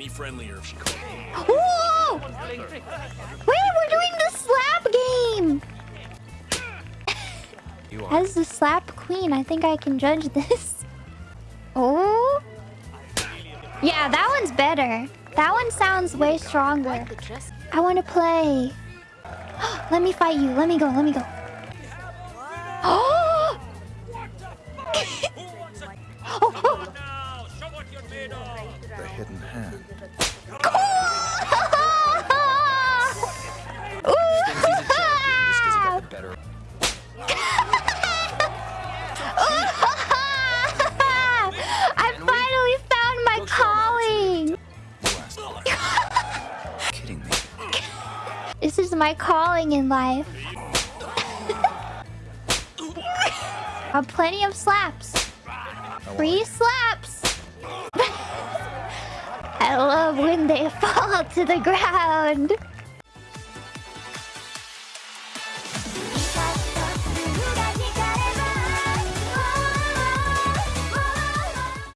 Be friendlier if she called. Whoa! Wait, we're doing the slap game! As the slap queen, I think I can judge this. Oh? Yeah, that one's better. That one sounds way stronger. I want to play. Let me fight you. Let me go. Let me go. Oh! oh, oh. Kidding me. This is my calling in life. Have plenty of slaps. Free slaps. When they fall to the ground.